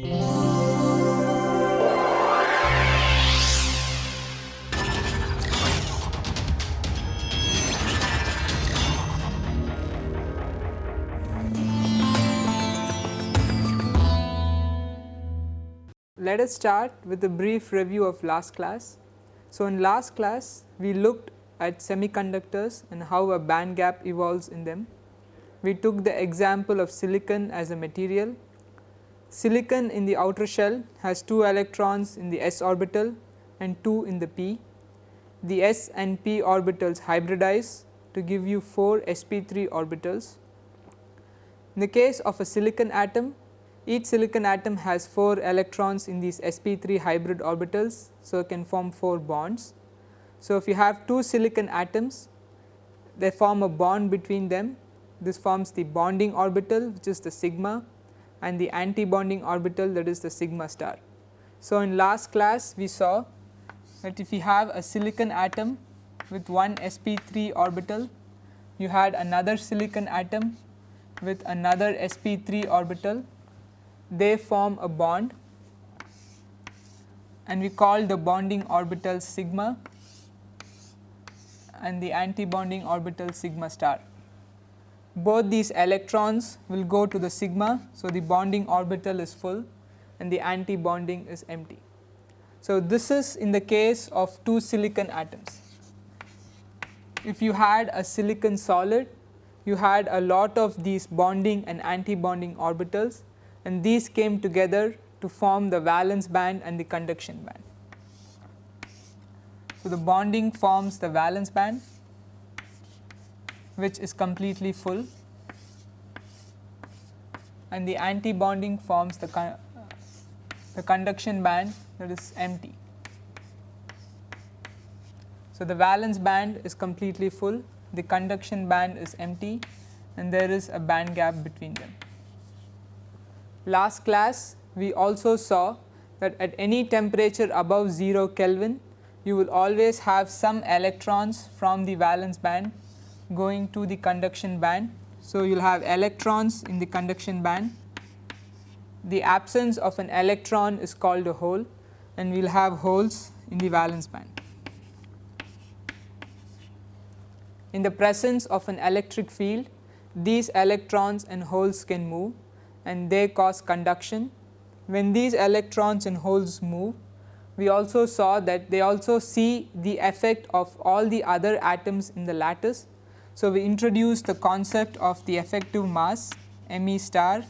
Let us start with a brief review of last class. So, in last class we looked at semiconductors and how a band gap evolves in them. We took the example of silicon as a material. Silicon in the outer shell has 2 electrons in the s orbital and 2 in the p. The s and p orbitals hybridize to give you 4 sp3 orbitals. In the case of a silicon atom, each silicon atom has 4 electrons in these sp3 hybrid orbitals. So, it can form 4 bonds. So, if you have 2 silicon atoms they form a bond between them this forms the bonding orbital which is the sigma and the anti bonding orbital that is the sigma star. So, in last class we saw that if you have a silicon atom with one sp3 orbital you had another silicon atom with another sp3 orbital they form a bond and we call the bonding orbital sigma and the anti-bonding orbital sigma star. Both these electrons will go to the sigma. So, the bonding orbital is full and the anti-bonding is empty. So, this is in the case of two silicon atoms. If you had a silicon solid, you had a lot of these bonding and anti-bonding orbitals and these came together to form the valence band and the conduction band. So, the bonding forms the valence band which is completely full and the anti bonding forms the, con the conduction band that is empty. So, the valence band is completely full, the conduction band is empty and there is a band gap between them. Last class we also saw that at any temperature above 0 Kelvin you will always have some electrons from the valence band going to the conduction band. So, you will have electrons in the conduction band. The absence of an electron is called a hole and we will have holes in the valence band. In the presence of an electric field, these electrons and holes can move and they cause conduction. When these electrons and holes move, we also saw that they also see the effect of all the other atoms in the lattice. So, we introduce the concept of the effective mass m e star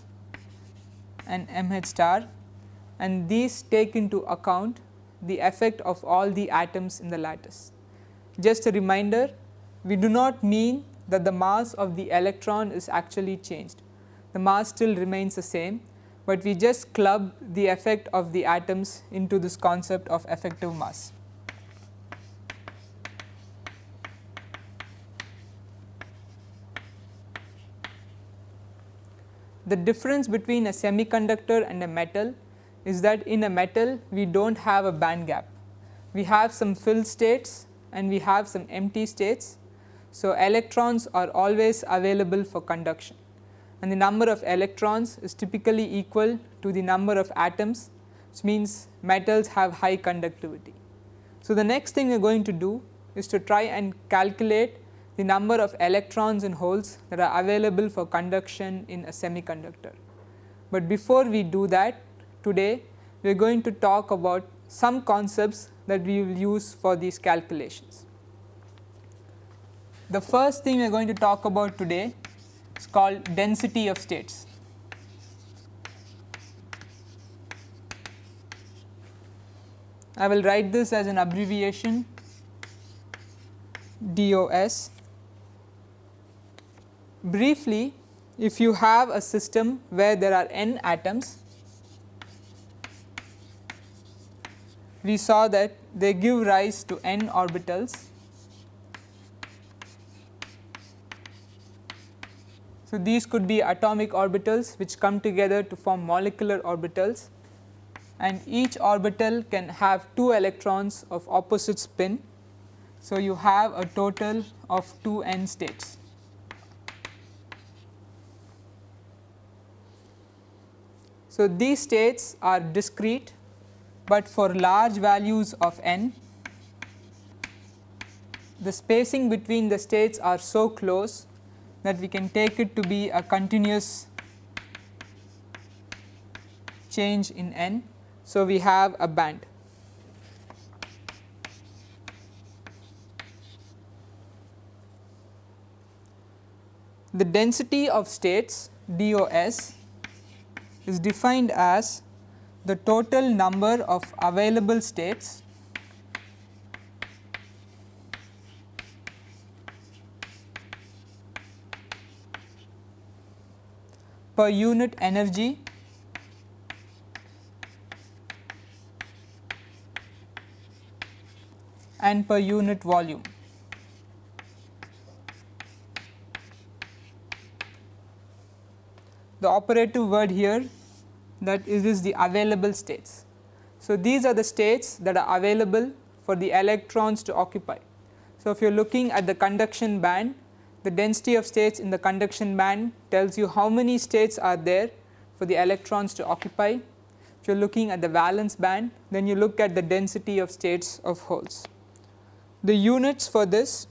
and m h star and these take into account the effect of all the atoms in the lattice. Just a reminder we do not mean that the mass of the electron is actually changed, the mass still remains the same, but we just club the effect of the atoms into this concept of effective mass. The difference between a semiconductor and a metal is that in a metal we do not have a band gap. We have some filled states and we have some empty states. So, electrons are always available for conduction and the number of electrons is typically equal to the number of atoms which means metals have high conductivity. So, the next thing we are going to do is to try and calculate the number of electrons and holes that are available for conduction in a semiconductor. But before we do that today we are going to talk about some concepts that we will use for these calculations. The first thing we are going to talk about today is called density of states. I will write this as an abbreviation DOS. Briefly, if you have a system where there are n atoms, we saw that they give rise to n orbitals So, these could be atomic orbitals which come together to form molecular orbitals and each orbital can have 2 electrons of opposite spin. So, you have a total of 2 n states. So, these states are discrete, but for large values of n the spacing between the states are so close that we can take it to be a continuous change in n. So, we have a band. The density of states DOS is defined as the total number of available states per unit energy and per unit volume. The operative word here that is, the available states. So, these are the states that are available for the electrons to occupy. So, if you are looking at the conduction band the density of states in the conduction band tells you how many states are there for the electrons to occupy. If you are looking at the valence band then you look at the density of states of holes. The units for this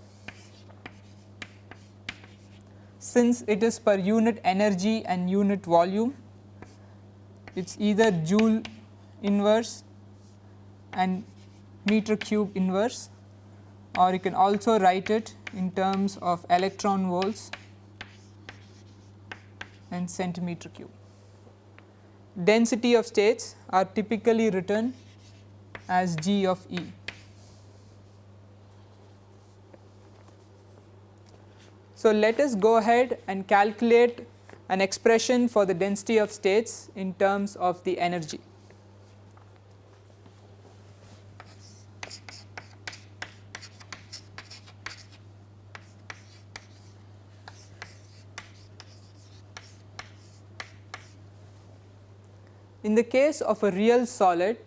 since it is per unit energy and unit volume it is either joule inverse and meter cube inverse or you can also write it in terms of electron volts and centimeter cube. Density of states are typically written as G of E. So, let us go ahead and calculate an expression for the density of states in terms of the energy. In the case of a real solid,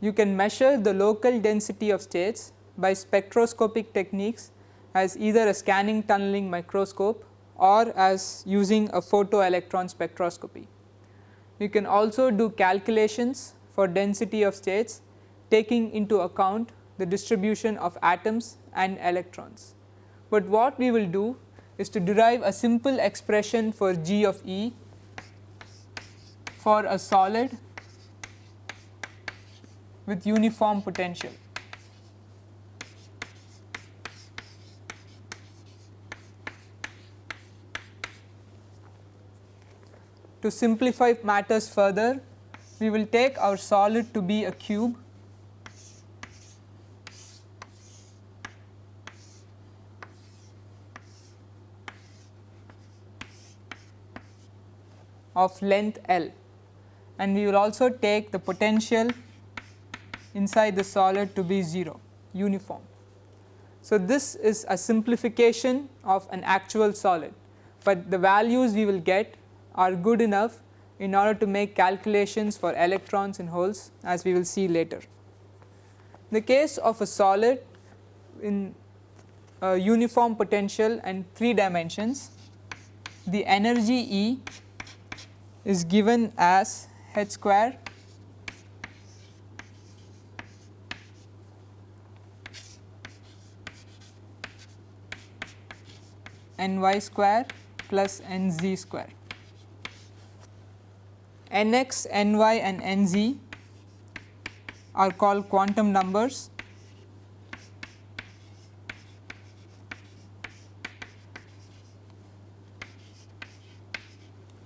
you can measure the local density of states by spectroscopic techniques as either a scanning tunneling microscope or as using a photoelectron spectroscopy. You can also do calculations for density of states taking into account the distribution of atoms and electrons. But what we will do is to derive a simple expression for G of E for a solid with uniform potential. To simplify matters further, we will take our solid to be a cube. Of length L. And we will also take the potential inside the solid to be 0 uniform. So, this is a simplification of an actual solid, but the values we will get are good enough in order to make calculations for electrons and holes as we will see later. In the case of a solid in a uniform potential and 3 dimensions, the energy E is given as h square ny square plus nz square. Nx, ny and nz are called quantum numbers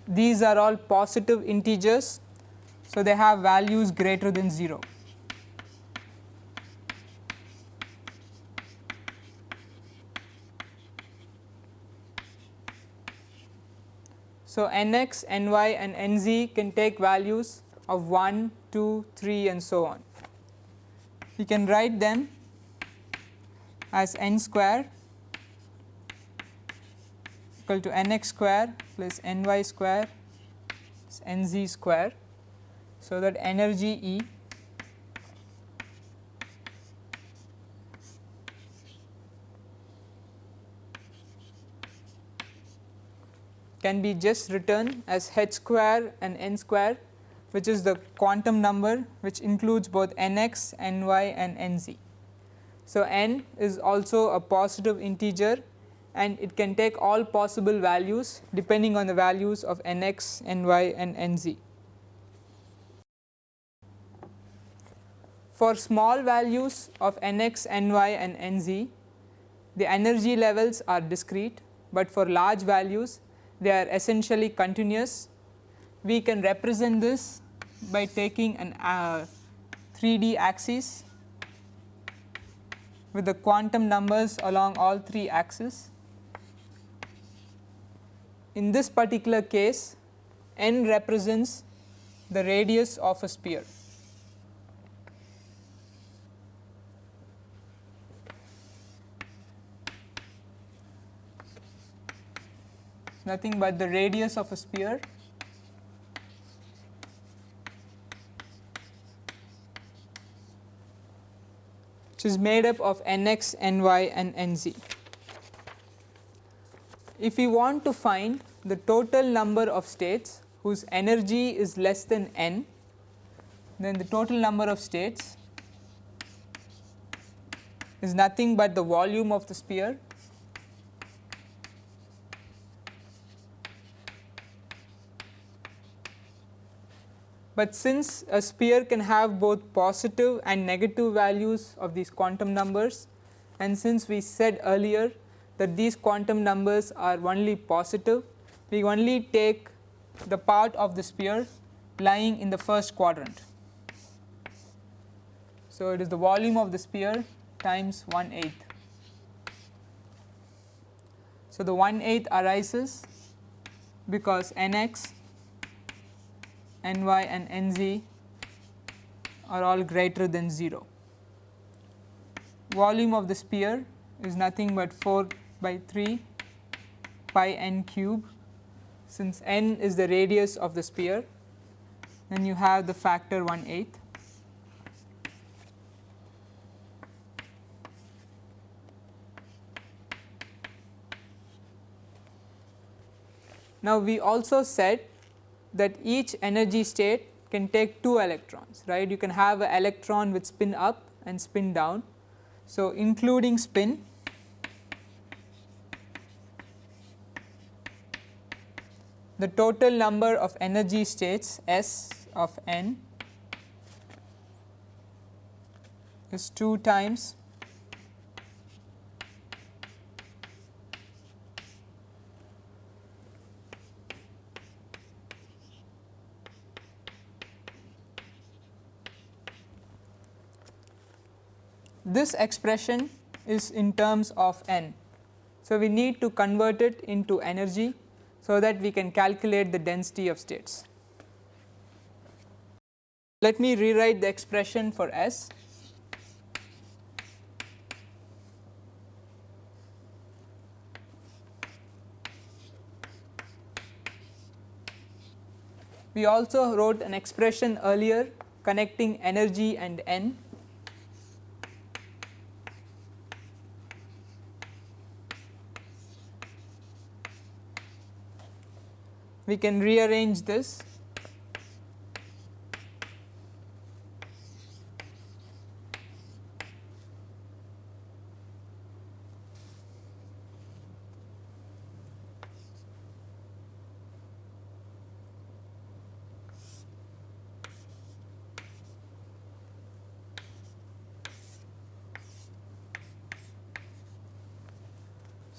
these are all positive integers so, they have values greater than 0. So, nx, ny and nz can take values of 1, 2, 3 and so on. We can write them as n square equal to nx square plus ny square plus nz square so, that energy E can be just written as h square and n square which is the quantum number which includes both nx, ny and nz. So, n is also a positive integer and it can take all possible values depending on the values of nx, ny and nz. For small values of nx, ny and nz, the energy levels are discrete, but for large values they are essentially continuous. We can represent this by taking an uh, 3D axis with the quantum numbers along all three axes. In this particular case, n represents the radius of a sphere. Nothing but the radius of a sphere which is made up of nx, ny and nz. If we want to find the total number of states whose energy is less than n, then the total number of states is nothing but the volume of the sphere But since a sphere can have both positive and negative values of these quantum numbers and since we said earlier that these quantum numbers are only positive, we only take the part of the sphere lying in the first quadrant. So, it is the volume of the sphere times 1 eighth. So, the 1 eighth arises because n x ny and nz are all greater than 0. Volume of the sphere is nothing but 4 by 3 pi n cube since n is the radius of the sphere then you have the factor 1 eighth. Now, we also said that each energy state can take 2 electrons right you can have an electron with spin up and spin down. So, including spin the total number of energy states S of n is 2 times this expression is in terms of n. So, we need to convert it into energy so that we can calculate the density of states. Let me rewrite the expression for S. We also wrote an expression earlier connecting energy and n we can rearrange this.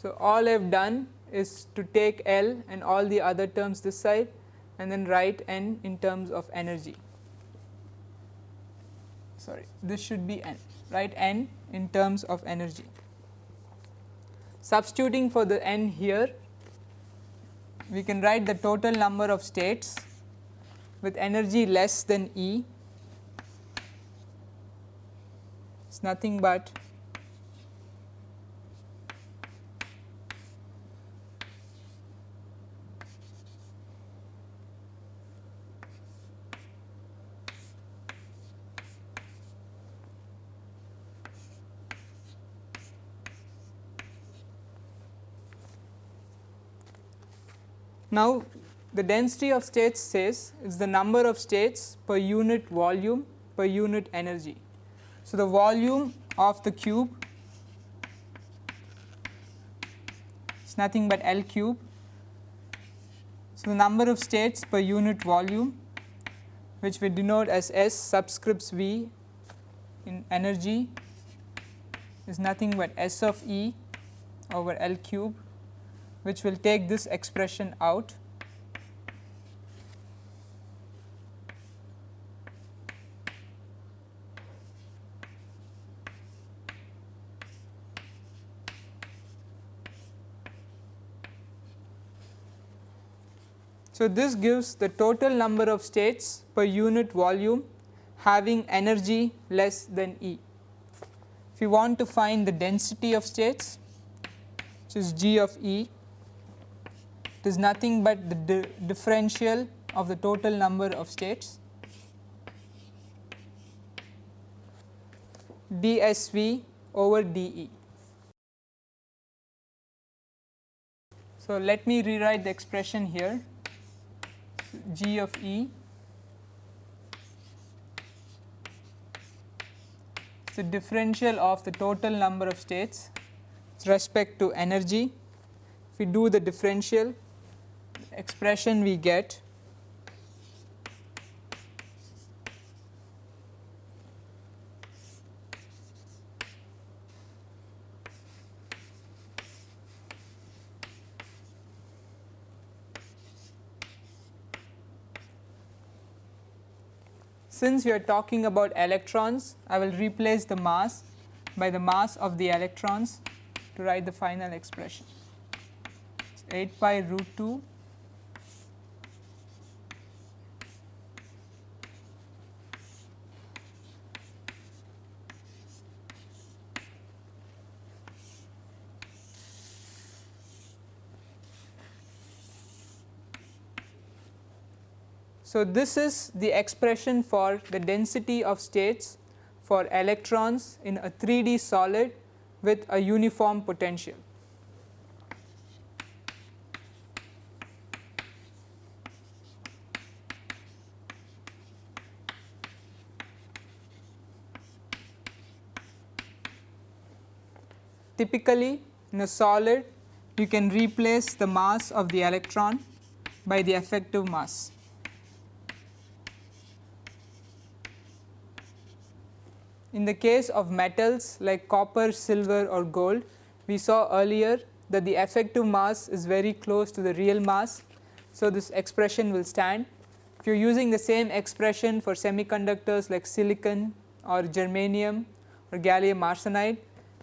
So, all I have done is to take L and all the other terms this side and then write n in terms of energy. Sorry, this should be n, write n in terms of energy. Substituting for the n here, we can write the total number of states with energy less than E It is nothing but Now, the density of states says is the number of states per unit volume per unit energy. So, the volume of the cube is nothing but L cube. So, the number of states per unit volume which we denote as S subscripts V in energy is nothing but S of E over L cube which will take this expression out So, this gives the total number of states per unit volume having energy less than E. If you want to find the density of states which is G of E is nothing but the di differential of the total number of states dsV over dE. So, let me rewrite the expression here G of E is the differential of the total number of states with respect to energy. If we do the differential expression we get Since we are talking about electrons, I will replace the mass by the mass of the electrons to write the final expression. It's 8 pi root 2 So, this is the expression for the density of states for electrons in a 3D solid with a uniform potential. Typically in a solid you can replace the mass of the electron by the effective mass. In the case of metals like copper, silver or gold, we saw earlier that the effective mass is very close to the real mass. So, this expression will stand. If you are using the same expression for semiconductors like silicon or germanium or gallium arsenide,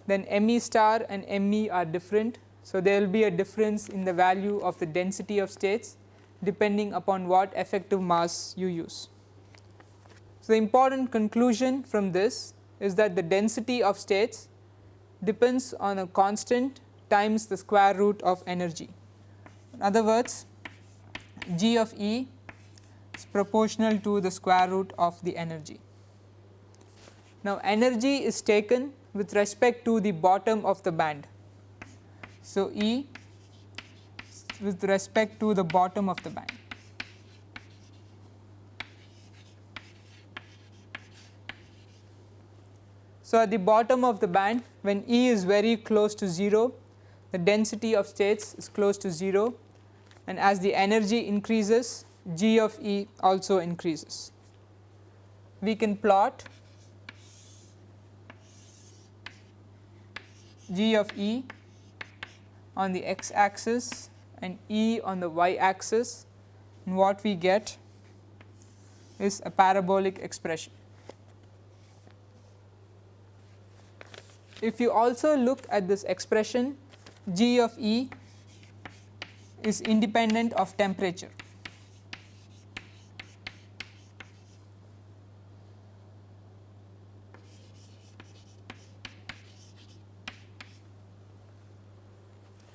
then Me star and Me are different. So, there will be a difference in the value of the density of states depending upon what effective mass you use. So, the important conclusion from this is that the density of states depends on a constant times the square root of energy. In other words, G of E is proportional to the square root of the energy. Now, energy is taken with respect to the bottom of the band. So, E with respect to the bottom of the band. So, at the bottom of the band when E is very close to 0 the density of states is close to 0 and as the energy increases G of E also increases. We can plot G of E on the x axis and E on the y axis and what we get is a parabolic expression. If you also look at this expression G of E is independent of temperature.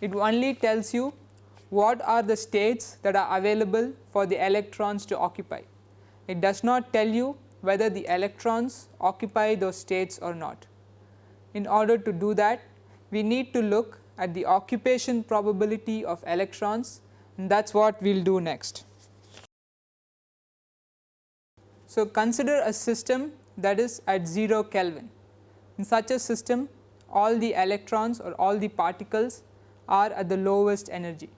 It only tells you what are the states that are available for the electrons to occupy. It does not tell you whether the electrons occupy those states or not. In order to do that we need to look at the occupation probability of electrons and that is what we will do next. So, consider a system that is at 0 Kelvin. In such a system all the electrons or all the particles are at the lowest energy.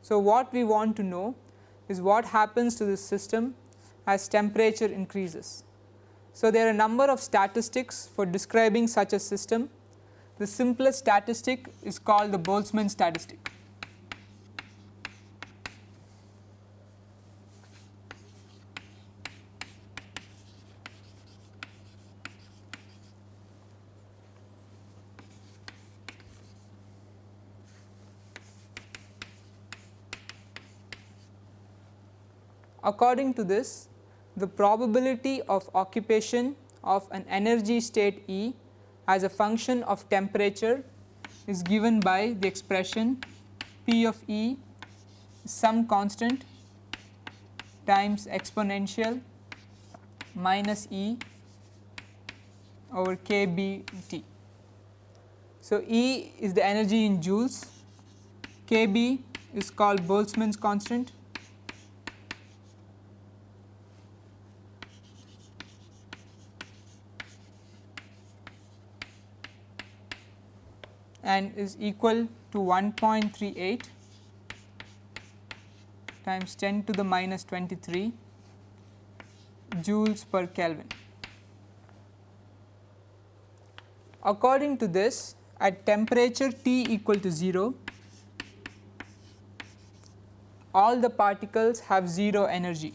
So, what we want to know is what happens to this system as temperature increases. So, there are a number of statistics for describing such a system. The simplest statistic is called the Boltzmann statistic. According to this, the probability of occupation of an energy state E as a function of temperature is given by the expression P of E some constant times exponential minus E over k B T. So, E is the energy in joules, k B is called Boltzmann's constant and is equal to 1.38 times 10 to the minus 23 joules per Kelvin. According to this at temperature T equal to 0 all the particles have 0 energy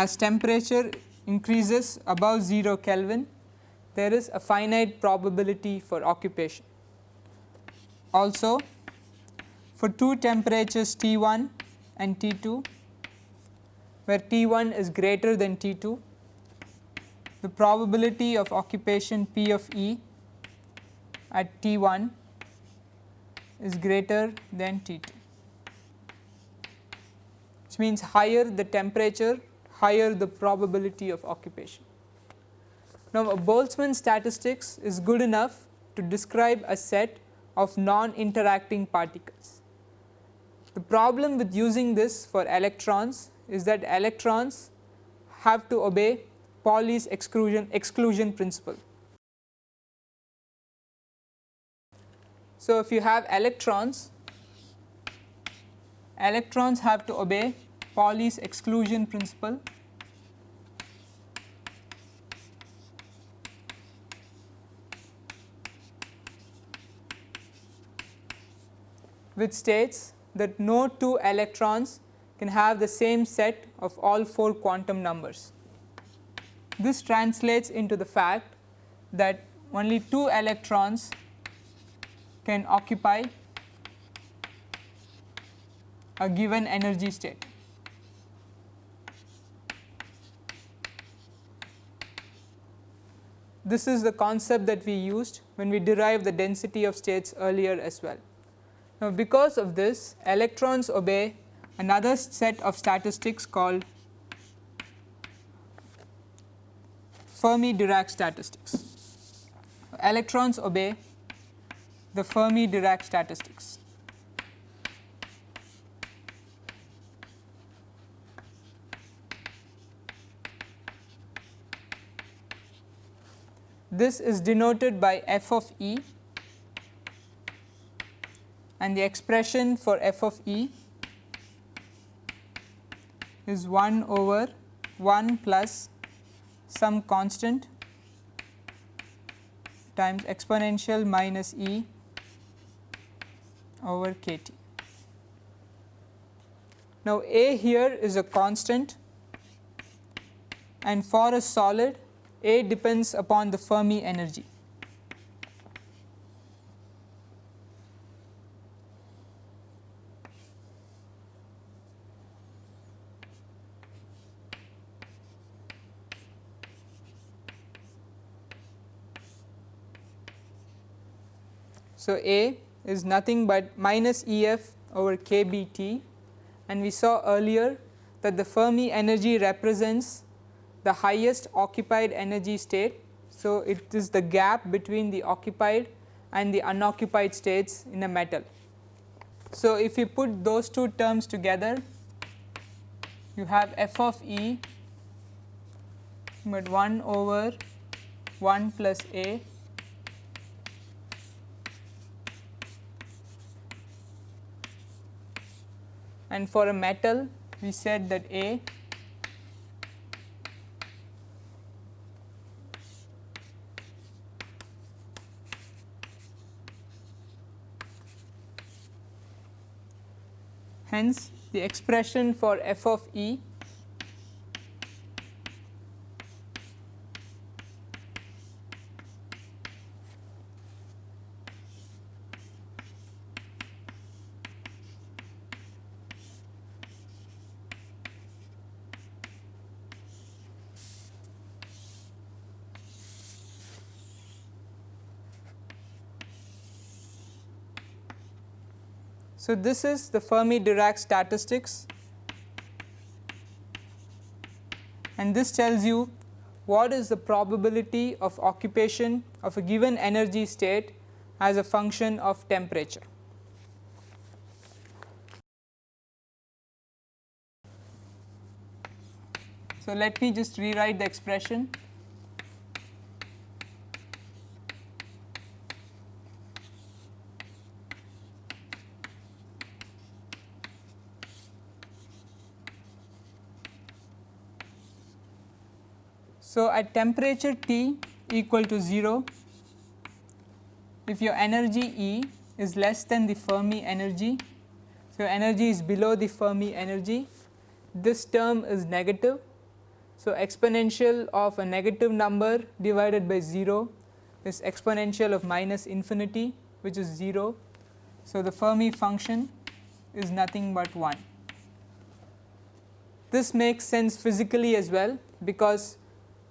as temperature increases above 0 Kelvin there is a finite probability for occupation. Also for two temperatures T1 and T2 where T1 is greater than T2 the probability of occupation P of E at T1 is greater than T2 which means higher the temperature higher the probability of occupation. Now, a Boltzmann statistics is good enough to describe a set of non-interacting particles. The problem with using this for electrons is that electrons have to obey Pauli's exclusion, exclusion principle. So, if you have electrons, electrons have to obey Pauli's exclusion principle which states that no two electrons can have the same set of all 4 quantum numbers. This translates into the fact that only 2 electrons can occupy a given energy state. This is the concept that we used when we derived the density of states earlier as well. Now, because of this electrons obey another set of statistics called Fermi Dirac statistics. Electrons obey the Fermi Dirac statistics. This is denoted by f of e and the expression for f of e is 1 over 1 plus some constant times exponential minus e over k t. Now, a here is a constant and for a solid a depends upon the Fermi energy. So, A is nothing but minus E f over k B t and we saw earlier that the Fermi energy represents the highest occupied energy state. So, it is the gap between the occupied and the unoccupied states in a metal. So, if you put those two terms together you have f of e but 1 over 1 plus a and for a metal we said that a hence the expression for f of e So, this is the Fermi Dirac statistics and this tells you what is the probability of occupation of a given energy state as a function of temperature. So, let me just rewrite the expression So, at temperature T equal to 0, if your energy E is less than the Fermi energy, so energy is below the Fermi energy, this term is negative. So, exponential of a negative number divided by 0 is exponential of minus infinity which is 0. So, the Fermi function is nothing but 1. This makes sense physically as well because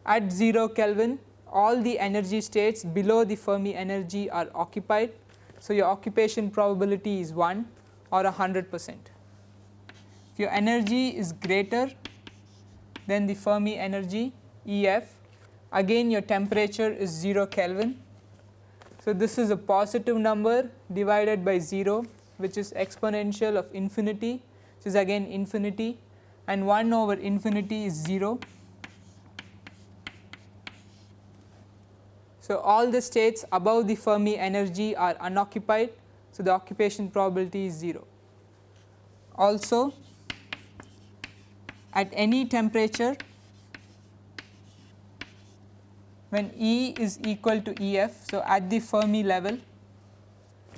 at 0 Kelvin all the energy states below the Fermi energy are occupied. So, your occupation probability is 1 or 100 percent. If your energy is greater than the Fermi energy EF again your temperature is 0 Kelvin. So, this is a positive number divided by 0 which is exponential of infinity which is again infinity and 1 over infinity is 0 So, all the states above the Fermi energy are unoccupied. So, the occupation probability is 0. Also at any temperature when E is equal to EF. So, at the Fermi level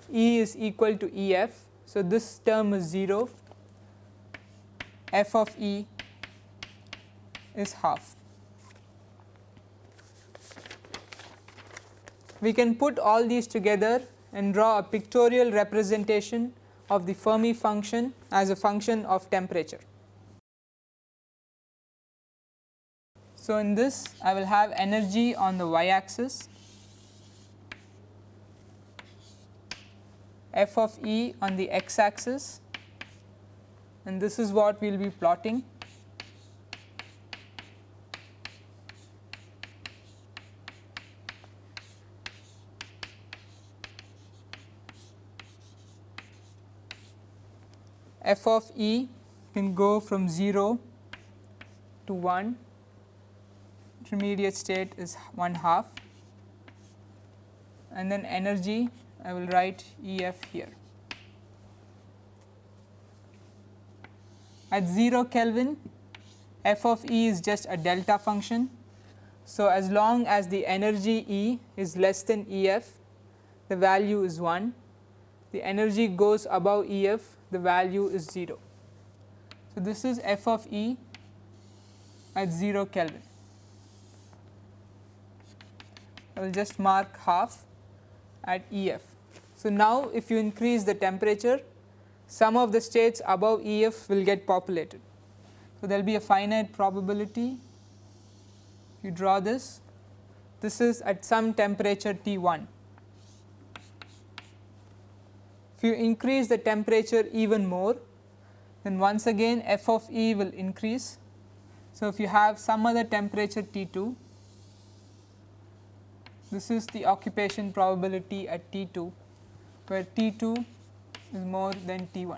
E is equal to EF. So, this term is 0 f of E is half. We can put all these together and draw a pictorial representation of the Fermi function as a function of temperature. So, in this I will have energy on the y axis, f of E on the x axis and this is what we will be plotting. F of e can go from 0 to 1 intermediate state is 1 half and then energy I will write E f here. At 0 Kelvin f of E is just a delta function. So, as long as the energy E is less than E f the value is 1, the energy goes above E f the value is 0. So, this is f of E at 0 Kelvin. I will just mark half at EF. So, now if you increase the temperature some of the states above EF will get populated. So, there will be a finite probability if you draw this, this is at some temperature T 1 If you increase the temperature even more then once again f of E will increase. So, if you have some other temperature T 2, this is the occupation probability at T 2 where T 2 is more than T 1.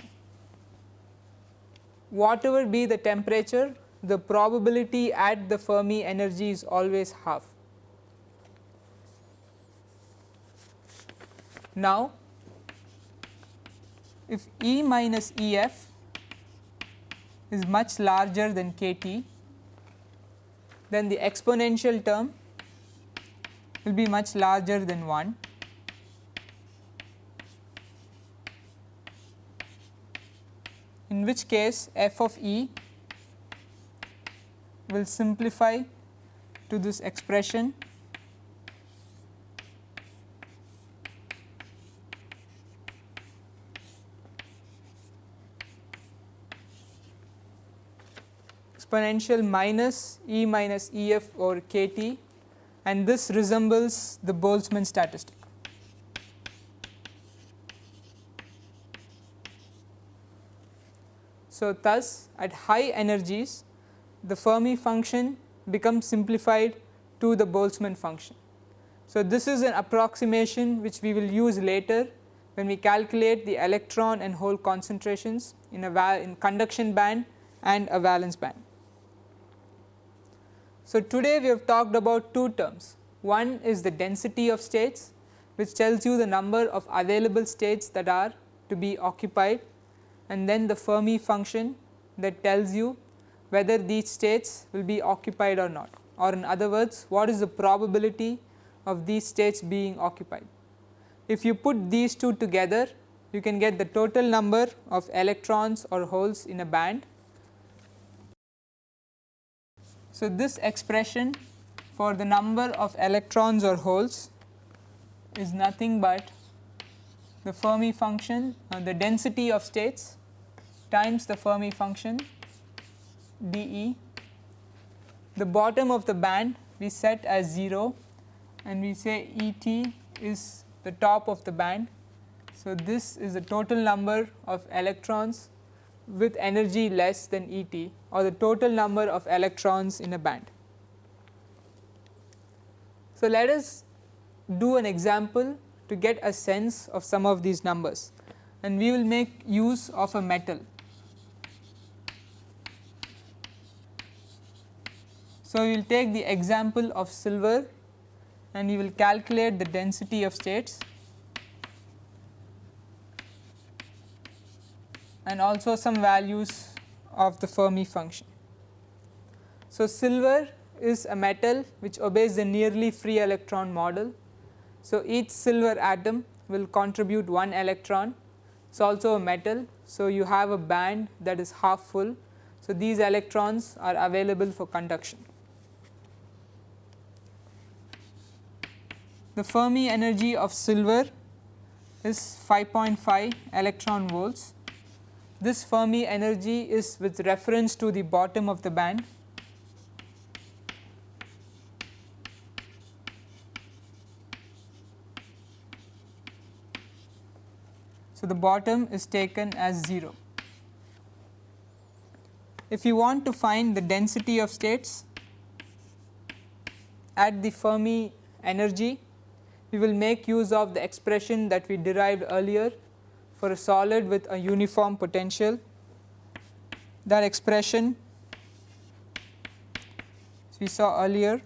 Whatever be the temperature the probability at the Fermi energy is always half. Now, if E minus E f is much larger than k t, then the exponential term will be much larger than 1 in which case f of E will simplify to this expression exponential minus E minus E f over k t and this resembles the Boltzmann statistic. So, thus at high energies the Fermi function becomes simplified to the Boltzmann function. So, this is an approximation which we will use later when we calculate the electron and hole concentrations in a in conduction band and a valence band. So, today we have talked about two terms. One is the density of states which tells you the number of available states that are to be occupied and then the Fermi function that tells you whether these states will be occupied or not or in other words what is the probability of these states being occupied. If you put these two together you can get the total number of electrons or holes in a band. So, this expression for the number of electrons or holes is nothing but the Fermi function uh, the density of states times the Fermi function dE. The bottom of the band we set as 0 and we say Et is the top of the band. So, this is the total number of electrons with energy less than Et or the total number of electrons in a band. So, let us do an example to get a sense of some of these numbers. And we will make use of a metal. So, we will take the example of silver and we will calculate the density of states and also some values of the Fermi function. So, silver is a metal which obeys the nearly free electron model. So, each silver atom will contribute one electron it is also a metal. So, you have a band that is half full. So, these electrons are available for conduction. the Fermi energy of silver is 5.5 electron volts. This Fermi energy is with reference to the bottom of the band. So, the bottom is taken as 0. If you want to find the density of states at the Fermi energy we will make use of the expression that we derived earlier for a solid with a uniform potential. That expression as we saw earlier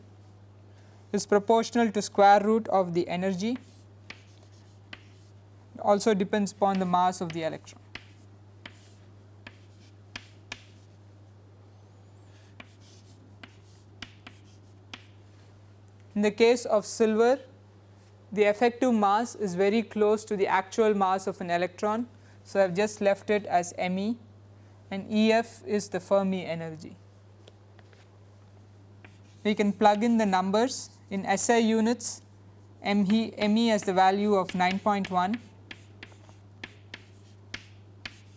is proportional to square root of the energy also depends upon the mass of the electron. In the case of silver the effective mass is very close to the actual mass of an electron. So, I have just left it as me and Ef is the Fermi energy. We can plug in the numbers in SI units ME, has the value of 9.1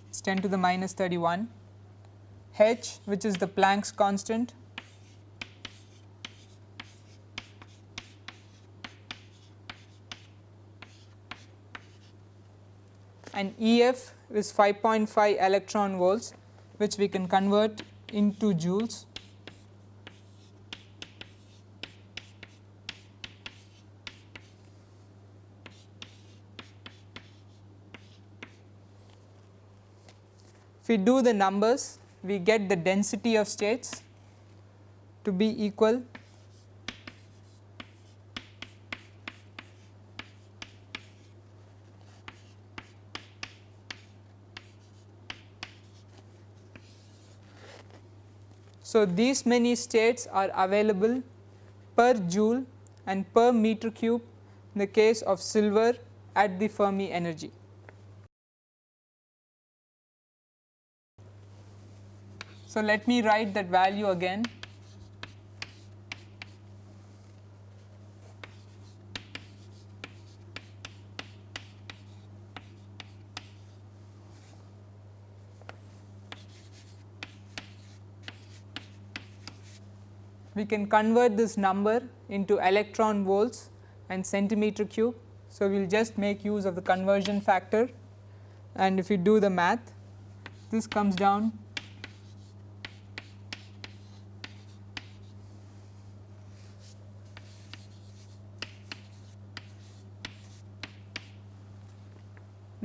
it's 10 to the minus 31 H which is the Planck's constant and EF is 5.5 electron volts which we can convert into joules. If we do the numbers, we get the density of states to be equal So, these many states are available per joule and per meter cube in the case of silver at the Fermi energy. So, let me write that value again we can convert this number into electron volts and centimeter cube. So, we will just make use of the conversion factor and if we do the math this comes down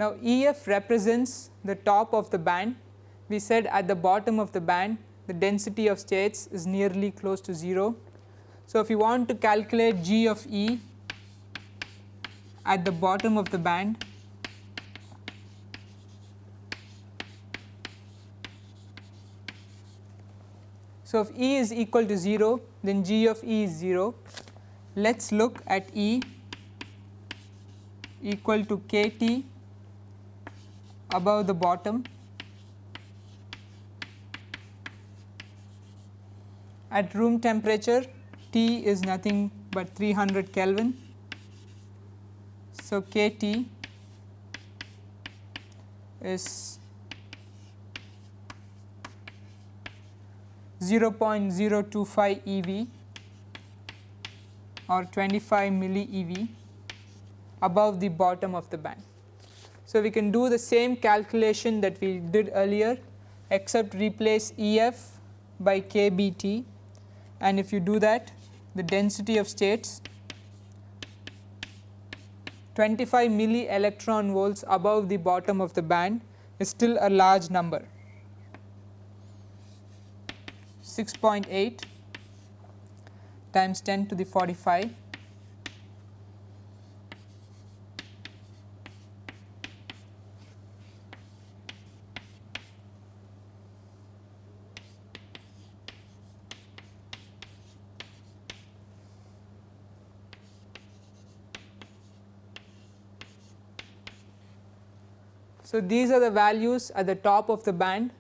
Now, EF represents the top of the band. We said at the bottom of the band the density of states is nearly close to 0. So, if you want to calculate G of E at the bottom of the band, So, if E is equal to 0 then G of E is 0. Let us look at E equal to k T above the bottom at room temperature T is nothing but 300 Kelvin. So, K T is 0.025 eV or 25 milli eV above the bottom of the band. So, we can do the same calculation that we did earlier except replace EF by KBT and if you do that the density of states 25 milli electron volts above the bottom of the band is still a large number. 6.8 times 10 to the 45 So, these are the values at the top of the band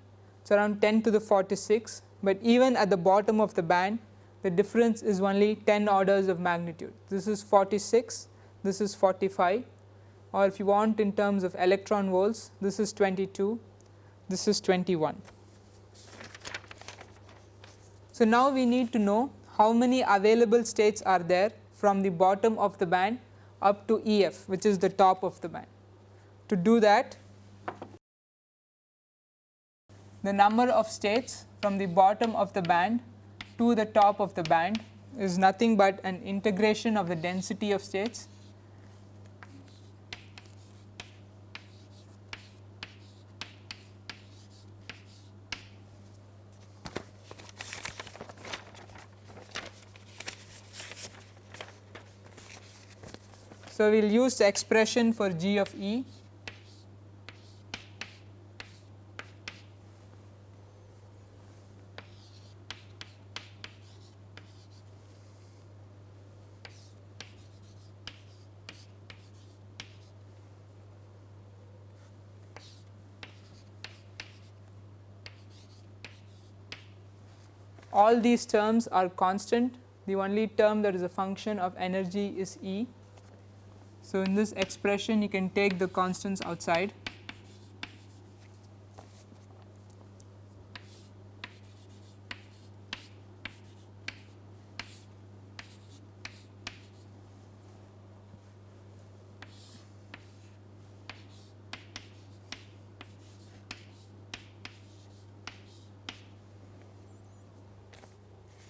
is around 10 to the 46, but even at the bottom of the band the difference is only 10 orders of magnitude. This is 46, this is 45 or if you want in terms of electron volts this is 22, this is 21. So, now we need to know how many available states are there from the bottom of the band up to EF which is the top of the band. To do that the number of states from the bottom of the band to the top of the band is nothing but an integration of the density of states. So, we will use the expression for g of E all these terms are constant the only term that is a function of energy is E. So, in this expression you can take the constants outside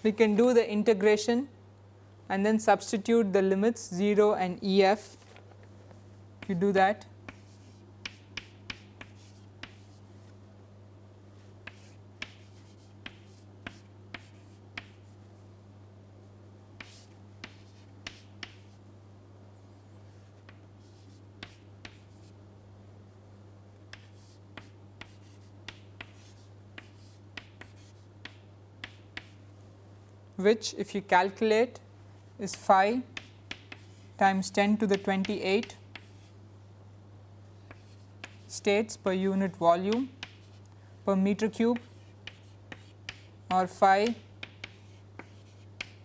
we can do the integration and then substitute the limits 0 and EF. If you do that, which if you calculate is phi times 10 to the 28 states per unit volume per meter cube or phi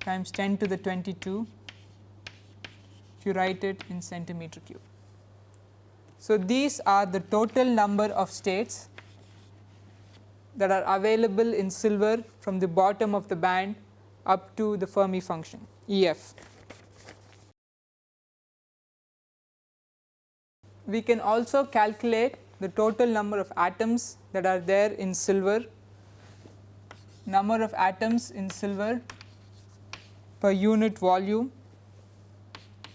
times 10 to the 22 if you write it in centimeter cube. So, these are the total number of states that are available in silver from the bottom of the band up to the Fermi function EF. We can also calculate the total number of atoms that are there in silver, number of atoms in silver per unit volume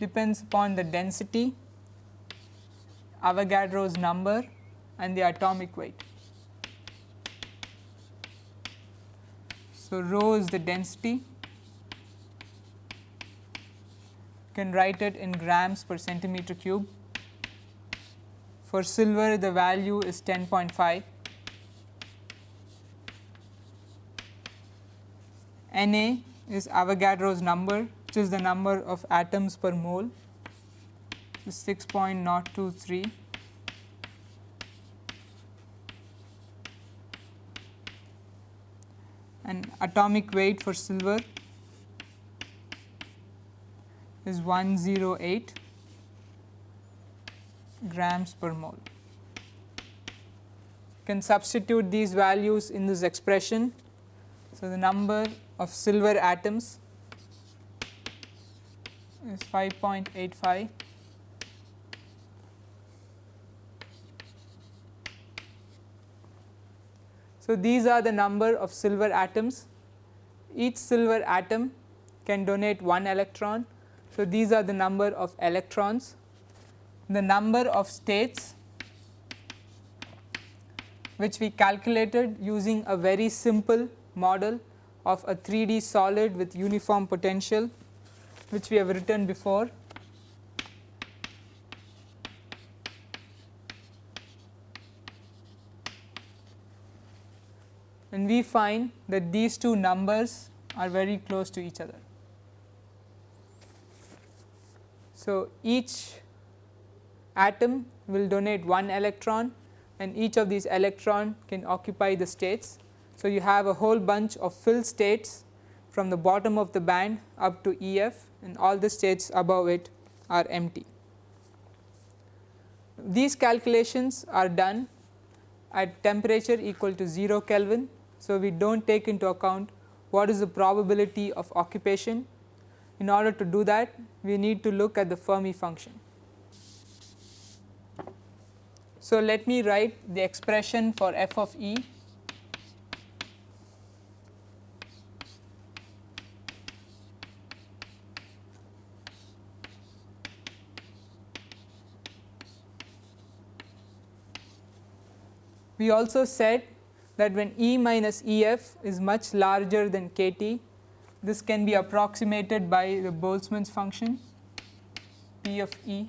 depends upon the density, Avogadro's number and the atomic weight. So, rho is the density, you can write it in grams per centimeter cube. For silver the value is 10.5. Na is Avogadro's number which is the number of atoms per mole is 6.023 atomic weight for silver is 108 grams per mole. You can substitute these values in this expression. So, the number of silver atoms is 5.85 So, these are the number of silver atoms. Each silver atom can donate 1 electron. So, these are the number of electrons. The number of states which we calculated using a very simple model of a 3D solid with uniform potential which we have written before and we find that these two numbers are very close to each other. So, each atom will donate one electron and each of these electron can occupy the states. So, you have a whole bunch of filled states from the bottom of the band up to EF and all the states above it are empty. These calculations are done at temperature equal to 0 Kelvin so, we do not take into account what is the probability of occupation. In order to do that we need to look at the Fermi function. So, let me write the expression for f of E We also said that when E minus EF is much larger than KT, this can be approximated by the Boltzmann's function P of E.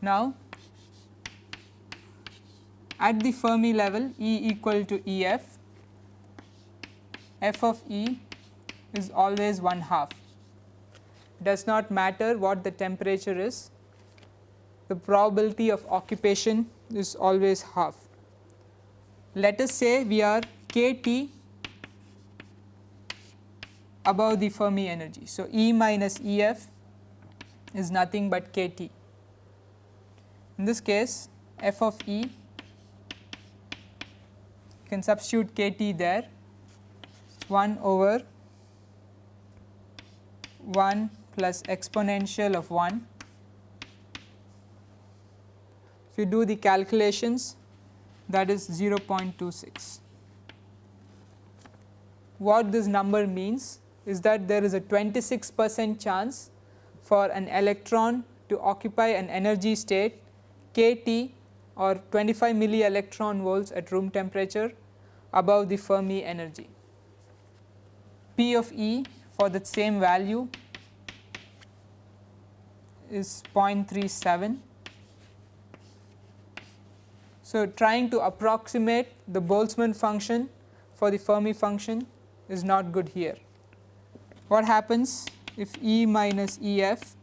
Now, at the Fermi level E equal to E f, f of E is always 1 half. Does not matter what the temperature is, the probability of occupation is always half. Let us say we are kT above the Fermi energy. So, E minus EF is nothing but kT. In this case f of E you can substitute kT there 1 over 1 plus exponential of 1. If you do the calculations that is 0.26. What this number means is that there is a 26 percent chance for an electron to occupy an energy state kT or 25 milli electron volts at room temperature above the Fermi energy. Of E for the same value is 0.37. So, trying to approximate the Boltzmann function for the Fermi function is not good here. What happens if E minus EF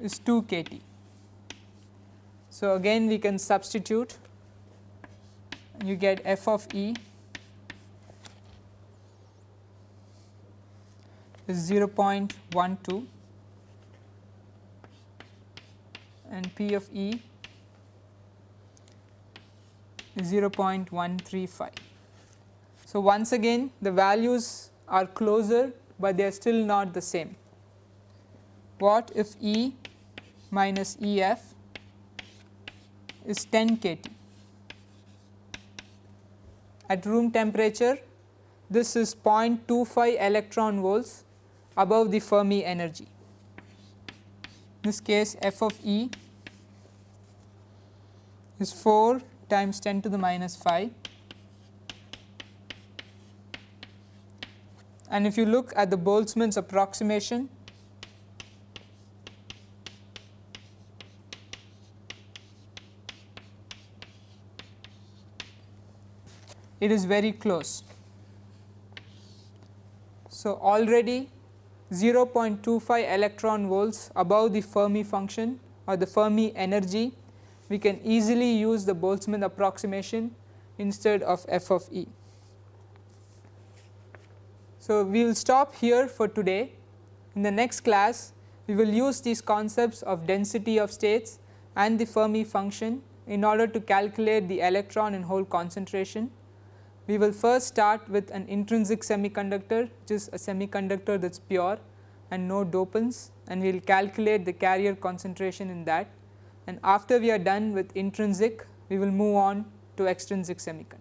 is 2 kT? So, again we can substitute you get f of E is 0.12 and P of E is 0.135. So, once again the values are closer, but they are still not the same. What if E minus E f is 10 kT? At room temperature this is 0.25 electron volts above the Fermi energy. In this case f of E is 4 times 10 to the minus 5 and if you look at the Boltzmann's approximation it is very close. So, already 0.25 electron volts above the Fermi function or the Fermi energy, we can easily use the Boltzmann approximation instead of f of e. So, we will stop here for today. In the next class, we will use these concepts of density of states and the Fermi function in order to calculate the electron and hole concentration we will first start with an intrinsic semiconductor which is a semiconductor that is pure and no dopants and we will calculate the carrier concentration in that and after we are done with intrinsic we will move on to extrinsic semiconductor.